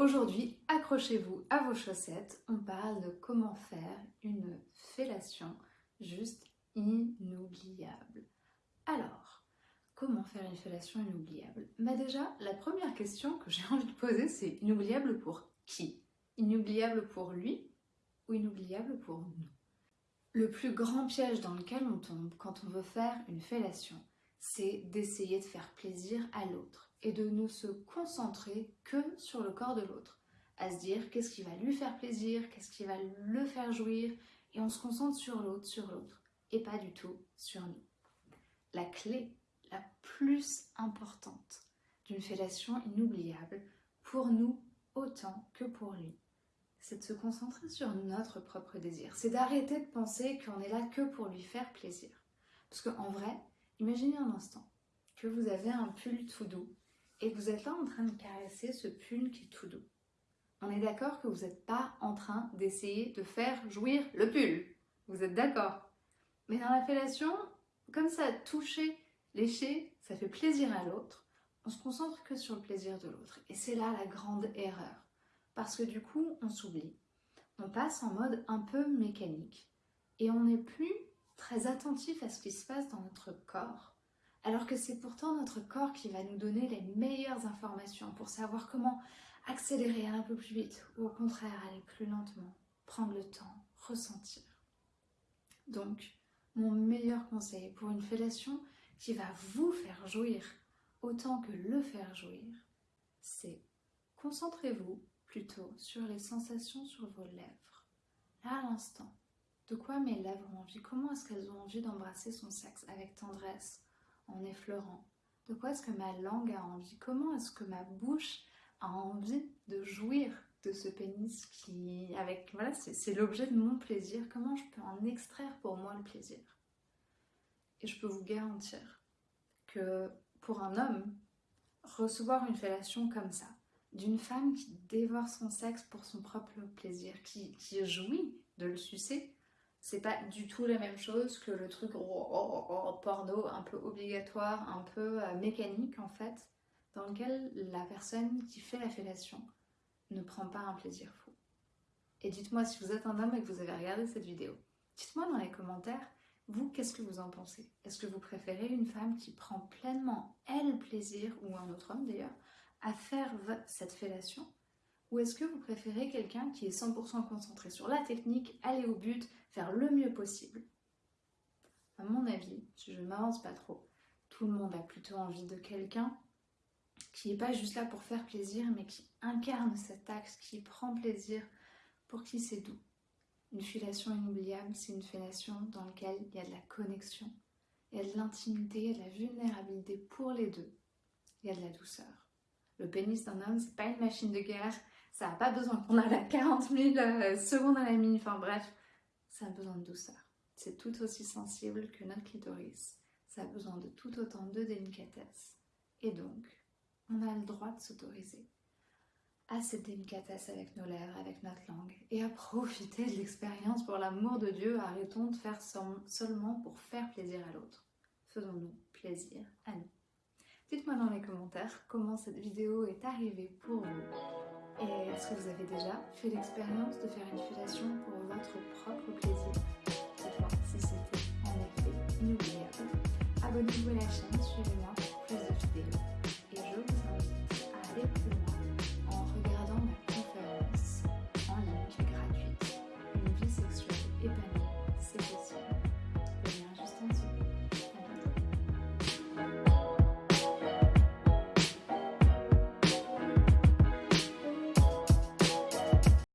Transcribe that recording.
Aujourd'hui, accrochez-vous à vos chaussettes, on parle de comment faire une fellation juste inoubliable. Alors, comment faire une fellation inoubliable? Bah déjà, la première question que j'ai envie de poser, c'est inoubliable pour qui? Inoubliable pour lui ou inoubliable pour nous? Le plus grand piège dans lequel on tombe quand on veut faire une fellation, c'est d'essayer de faire plaisir à l'autre et de ne se concentrer que sur le corps de l'autre. À se dire qu'est-ce qui va lui faire plaisir, qu'est-ce qui va le faire jouir, et on se concentre sur l'autre, sur l'autre, et pas du tout sur nous. La clé la plus importante d'une fellation inoubliable, pour nous autant que pour lui, c'est de se concentrer sur notre propre désir. C'est d'arrêter de penser qu'on est là que pour lui faire plaisir. Parce qu'en vrai, imaginez un instant que vous avez un pull tout doux et que vous êtes là en train de caresser ce pull qui est tout doux. On est d'accord que vous n'êtes pas en train d'essayer de faire jouir le pull. Vous êtes d'accord? Mais dans la fellation, comme ça, toucher, lécher, ça fait plaisir à l'autre, on se concentre que sur le plaisir de l'autre. Et c'est là la grande erreur. Parce que du coup, on s'oublie. On passe en mode un peu mécanique. Et on n'est plus très attentif à ce qui se passe dans notre corps. Alors que c'est pourtant notre corps qui va nous donner les meilleures informations pour savoir comment accélérer un peu plus vite ou au contraire aller plus lentement, prendre le temps, ressentir. Donc, mon meilleur conseil pour une fellation qui va vous faire jouir autant que le faire jouir, c'est concentrez-vous plutôt sur les sensations sur vos lèvres. Là, à l'instant, de quoi mes lèvres ont envie Comment est-ce qu'elles ont envie d'embrasser son sexe avec tendresse, en effleurant? De quoi est-ce que ma langue a envie? Comment est-ce que ma bouche a envie de jouir de ce pénis qui, avec, voilà, c'est l'objet de mon plaisir? Comment je peux en extraire pour moi le plaisir? Et je peux vous garantir que pour un homme, recevoir une fellation comme ça, d'une femme qui dévore son sexe pour son propre plaisir, qui, qui jouit de le sucer, c'est pas du tout la même chose que le truc porno un peu obligatoire, un peu euh, mécanique en fait, dans lequel la personne qui fait la fellation ne prend pas un plaisir fou. Et dites-moi si vous êtes un homme et que vous avez regardé cette vidéo, dites-moi dans les commentaires, vous, qu'est-ce que vous en pensez? Est-ce que vous préférez une femme qui prend pleinement, elle, plaisir, ou un autre homme d'ailleurs, à faire cette fellation Ou est-ce que vous préférez quelqu'un qui est 100% concentré sur la technique, aller au but, faire le mieux possible? À mon avis, si je ne m'avance pas trop, tout le monde a plutôt envie de quelqu'un qui n'est pas juste là pour faire plaisir, mais qui incarne cet axe, qui prend plaisir, pour qui c'est doux. Une fellation inoubliable, c'est une fellation dans laquelle il y a de la connexion, il y a de l'intimité, il y a de la vulnérabilité pour les deux, il y a de la douceur. Le pénis d'un homme, c'est pas une machine de guerre, ça n'a pas besoin qu'on a la 40 000 euh, secondes à la minute, enfin bref, ça a besoin de douceur. C'est tout aussi sensible que notre clitoris, ça a besoin de tout autant de délicatesse. Et donc, on a le droit de s'autoriser à cette délicatesse avec nos lèvres, avec notre langue, et à profiter de l'expérience pour l'amour de Dieu. Arrêtons de faire seulement pour faire plaisir à l'autre. Faisons-nous plaisir à nous. Dites-moi dans les commentaires comment cette vidéo est arrivée pour vous. Est-ce que vous avez déjà fait l'expérience de faire une fellation pour votre propre plaisir Dites-moi si c'était en effet inoubliable. Abonnez-vous à la chaîne, suivez-moi